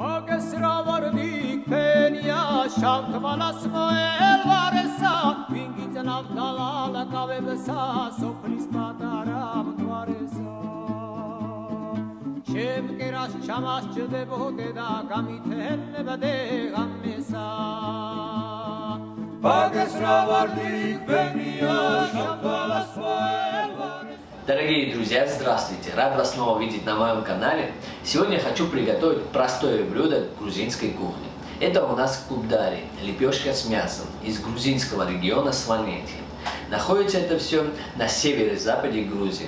მოგესრავარდი ქენია შავთვალას მოელვარესა ვინ გიძნავდა ლალაკავებსა სოფლის პატარა მთვარესა ჩემ კერას ჩამასჯდებოდე და გამითენებდე ღამესა. მოგესრავარდი ქენია შავთვალას Дорогие друзья, здравствуйте! Рад вас снова видеть на моем канале. Сегодня я хочу приготовить простое блюдо грузинской кухни. Это у нас кубдари, лепешка с мясом из грузинского региона Сванетия. Находится это все на северо-западе Грузии.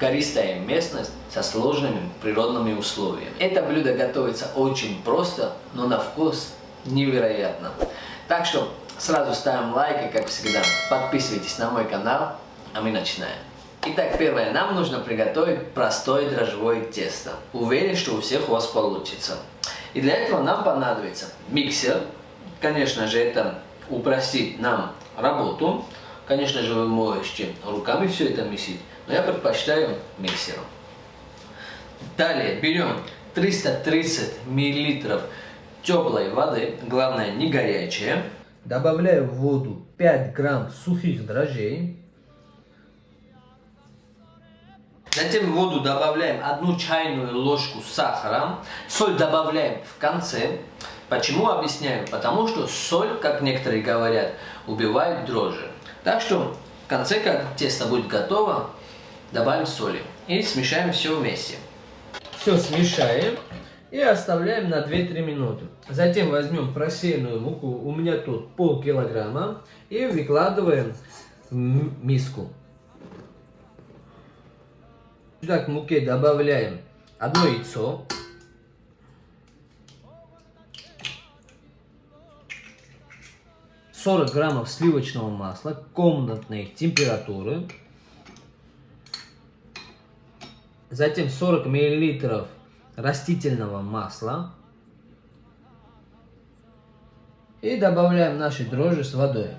Гористая местность со сложными природными условиями. Это блюдо готовится очень просто, но на вкус невероятно. Так что сразу ставим лайк и, как всегда, подписывайтесь на мой канал, а мы начинаем. Итак, первое, нам нужно приготовить простое дрожжевое тесто. Уверен, что у всех у вас получится. И для этого нам понадобится миксер. Конечно же, это упростит нам работу. Конечно же, вы можете руками все это месить, но я предпочитаю миксером. Далее берем 330 миллилитров теплой воды, главное не горячая. Добавляю в воду 5 грамм сухих дрожжей. Затем в воду добавляем одну чайную ложку сахара. Соль добавляем в конце. Почему объясняю? Потому что соль, как некоторые говорят, убивает дрожжи. Так что в конце, как тесто будет готово, добавим соли. И смешаем все вместе. Все смешаем и оставляем на 2-3 минуты. Затем возьмем просеянную муку, у меня тут пол килограмма, и выкладываем в миску. Сюда к муке добавляем одно яйцо. Сорок граммов сливочного масла комнатной температуры. Затем 40 миллилитров растительного масла. И добавляем наши дрожжи с водой.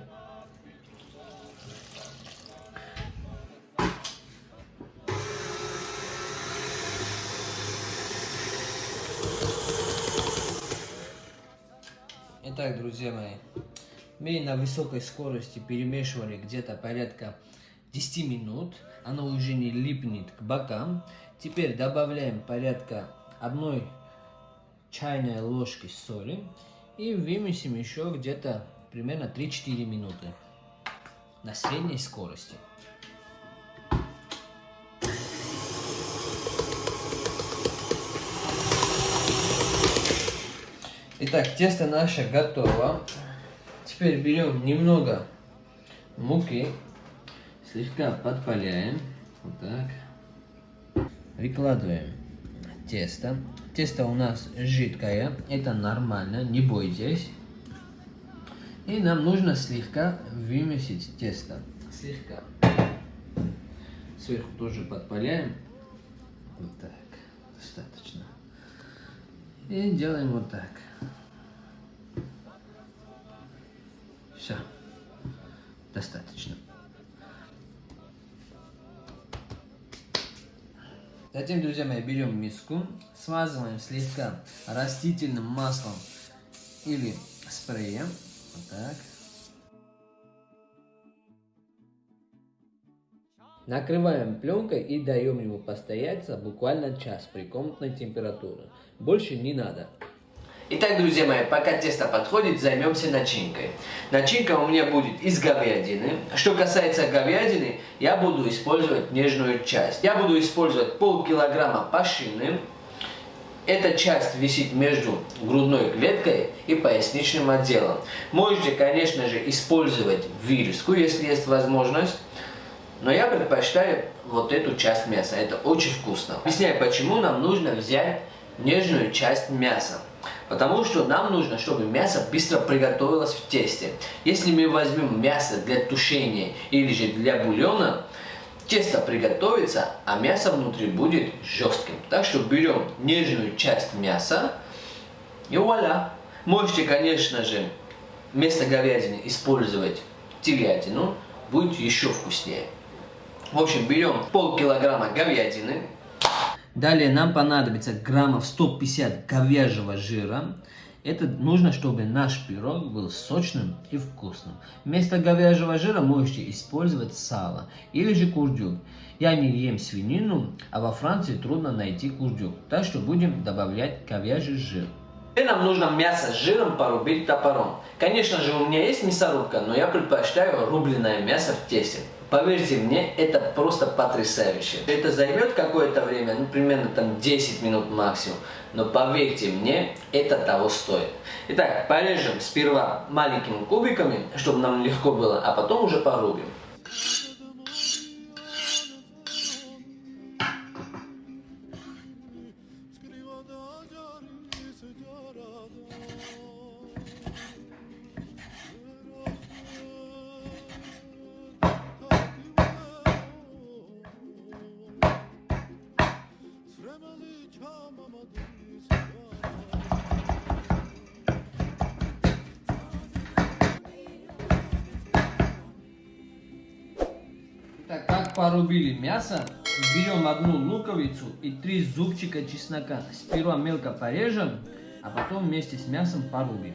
Итак, друзья мои, мы на высокой скорости перемешивали где-то порядка 10 минут. Оно уже не липнет к бокам. Теперь добавляем порядка одной чайной ложки соли. И вымесим еще где-то примерно 3-4 минуты на средней скорости. Итак, тесто наше готово. Теперь берем немного муки, слегка подпаляем. Вот так. Выкладываем тесто. Тесто у нас жидкое, это нормально, не бойтесь. И нам нужно слегка вымесить тесто. Слегка. Сверху тоже подпаляем. Вот так. Достаточно. И делаем вот так. Затем, друзья мои, берем миску, смазываем слегка растительным маслом или спреем. Вот так. Накрываем пленкой и даем ему постояться буквально час при комнатной температуре. Больше не надо. Итак, друзья мои, пока тесто подходит, займемся начинкой. Начинка у меня будет из говядины. Что касается говядины, я буду использовать нежную часть. Я буду использовать полкилограмма пашины. Эта часть висит между грудной клеткой и поясничным отделом. Можете, конечно же, использовать вируску, если есть возможность. Но я предпочитаю вот эту часть мяса. Это очень вкусно. Объясняю, почему нам нужно взять нежную часть мяса. Потому что нам нужно, чтобы мясо быстро приготовилось в тесте. Если мы возьмем мясо для тушения или же для бульона, тесто приготовится, а мясо внутри будет жестким. Так что берем нежную часть мяса и вуаля. Можете, конечно же, вместо говядины использовать телятину, будет еще вкуснее. В общем, берем полкилограмма говядины, Далее нам понадобится граммов 150 говяжьего жира. Это нужно, чтобы наш пирог был сочным и вкусным. Вместо говяжьего жира можете использовать сало или же курдюк. Я не ем свинину, а во Франции трудно найти курдюк, так что будем добавлять говяжий жир. Теперь нам нужно мясо с жиром порубить топором. Конечно же, у меня есть мясорубка, но я предпочитаю рубленое мясо в тесте. Поверьте мне, это просто потрясающе. Это займет какое-то время, ну, примерно там 10 минут максимум. Но поверьте мне, это того стоит. Итак, порежем сперва маленькими кубиками, чтобы нам легко было, а потом уже порубим. Как порубили мясо, берем одну луковицу и три зубчика чеснока. Сперва мелко порежем, а потом вместе с мясом порубим.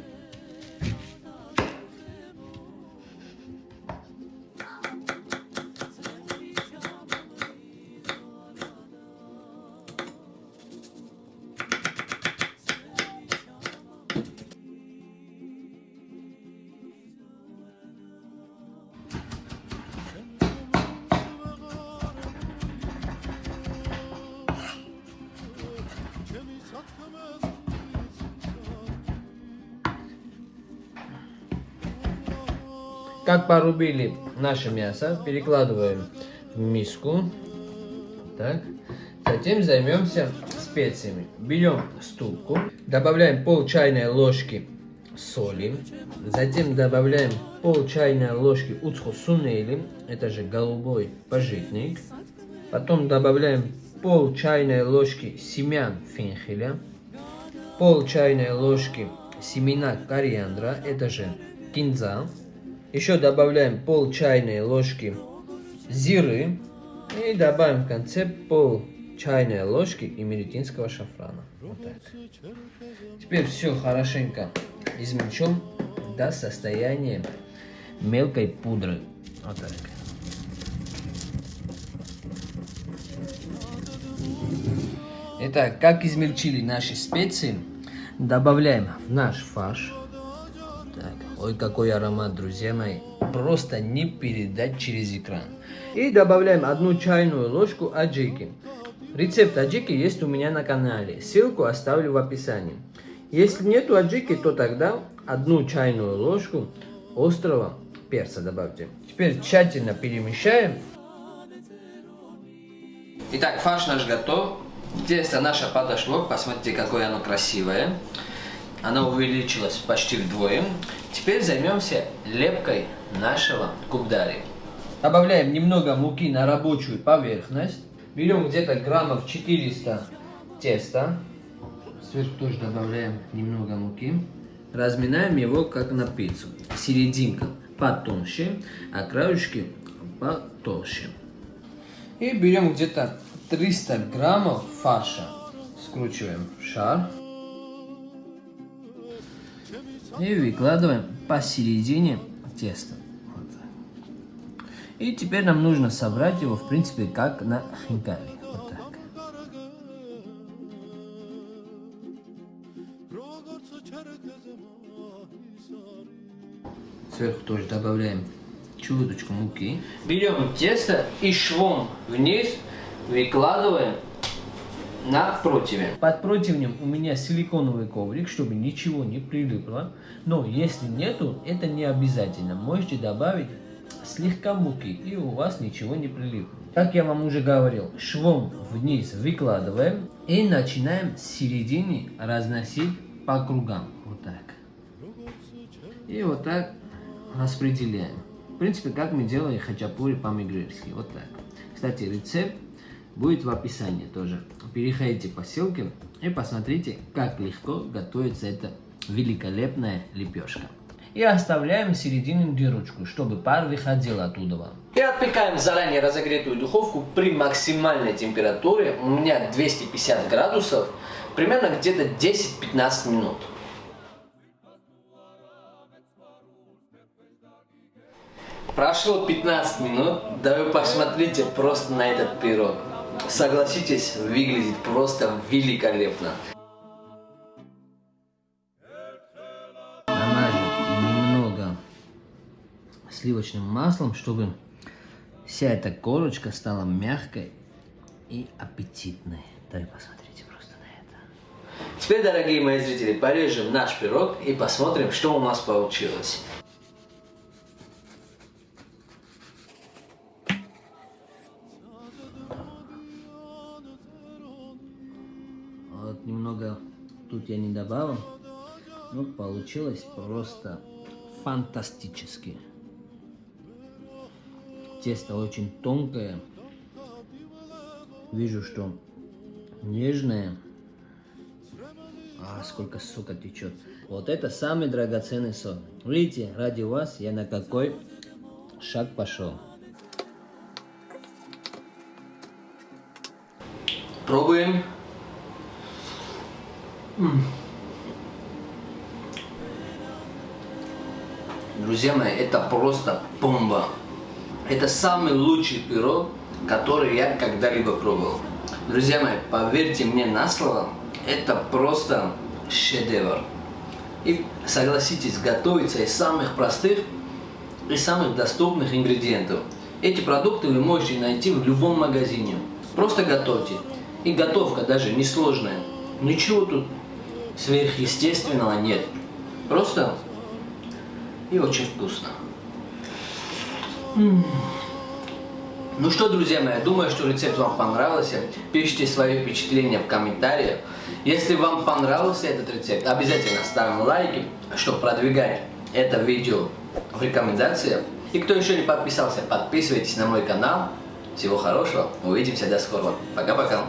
Как порубили наше мясо, перекладываем в миску. Так. Затем займемся специями. Берем ступку, добавляем пол чайной ложки соли, затем добавляем пол чайной ложки уцху сунели, это же голубой пожитник, потом добавляем пол чайной ложки семян фенхеля, пол чайной ложки семена кориандра, это же кинза, еще добавляем пол чайной ложки зиры. И добавим в конце пол чайной ложки эмеретинского шафрана. Вот так. Теперь все хорошенько измельчим до состояния мелкой пудры. Вот так. Итак, как измельчили наши специи, добавляем в наш фарш. Ой, какой аромат, друзья мои. Просто не передать через экран. И добавляем одну чайную ложку аджики. Рецепт аджики есть у меня на канале. Ссылку оставлю в описании. Если нету аджики, то тогда одну чайную ложку острого перца добавьте. Теперь тщательно перемешаем. Итак, фарш наш готов. Тесто наше подошло. Посмотрите, какое оно красивое она увеличилась почти вдвое. Теперь займемся лепкой нашего кубдари. Добавляем немного муки на рабочую поверхность. Берем где-то граммов 400 теста. Сверху тоже добавляем немного муки. Разминаем его как на пиццу. Серединка потоньше, а краешки потолще. И берем где-то 300 граммов фарша. Скручиваем шар. И выкладываем посередине теста. Вот И теперь нам нужно собрать его, в принципе, как на хинкали. Вот. Сверху тоже добавляем чуточку муки. Берем тесто и швом вниз выкладываем на противне. Под противнем у меня силиконовый коврик, чтобы ничего не прилипло. Но если нету, это не обязательно. Можете добавить слегка муки, и у вас ничего не прилипнет. Как я вам уже говорил, швом вниз выкладываем и начинаем с середины разносить по кругам. Вот так. И вот так распределяем. В принципе, как мы делаем хачапури по-мигрельски. Вот так. Кстати, рецепт будет в описании тоже. Переходите по ссылке и посмотрите, как легко готовится эта великолепная лепешка. и оставляем середину дырочку, чтобы пар выходил оттуда. И отпекаем заранее разогретую духовку при максимальной температуре, у меня 250 градусов, примерно где-то 10-15 минут. Прошло 15 минут, да вы посмотрите просто на этот пирог. Согласитесь, выглядит просто великолепно. сливочным маслом, чтобы вся эта корочка стала мягкой и аппетитной. Да и посмотрите просто на это. Теперь, дорогие мои зрители, порежем наш пирог и посмотрим, что у нас получилось. Тут я не добавил, но получилось просто фантастически. Тесто очень тонкое. Вижу, что нежное. А, сколько сока течет. Вот это самый драгоценный сок. Видите, ради вас я на какой шаг пошел. Пробуем. Друзья мои, это просто бомба. Это самый лучший пирог, который я когда-либо пробовал. Друзья мои, поверьте мне на слово, это просто шедевр. И согласитесь, готовится из самых простых и самых доступных ингредиентов. Эти продукты вы можете найти в любом магазине. Просто готовьте. И готовка даже несложная. Ничего тут сверхъестественного нет. Просто и очень вкусно. Ну что, друзья мои, думаю, что рецепт вам понравился. Пишите свои впечатления в комментариях. Если вам понравился этот рецепт, обязательно ставим лайки, чтобы продвигать это видео в рекомендациях. И кто еще не подписался, подписывайтесь на мой канал. Всего хорошего, увидимся, до скорого. Пока-пока.